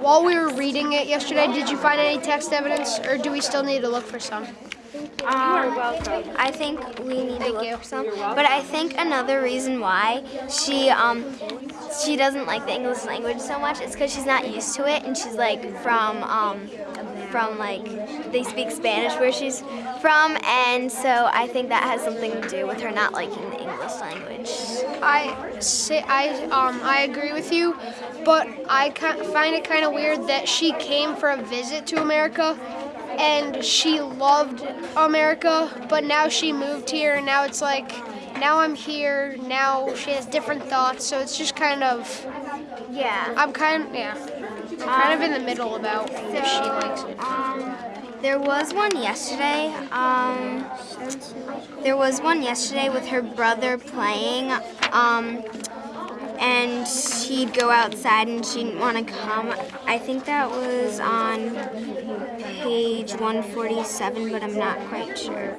While we were reading it yesterday, did you find any text evidence, or do we still need to look for some? Um, I think we need to look you. for some. But I think another reason why she um she doesn't like the English language so much it's because she's not used to it, and she's like from um from like they speak Spanish where she's from, and so I think that has something to do with her not liking the English language. I say I um I agree with you, but I find it kind of weird that she came for a visit to America, and she loved America, but now she moved here, and now it's like now I'm here. Now she has different thoughts, so it's just kind of Yeah. I'm kind of, yeah I'm kind of in the middle about if she likes it. Um, there was one yesterday. Um, there was one yesterday with her brother playing. Um, and she'd go outside and she didn't want to come. I think that was on page 147, but I'm not quite sure.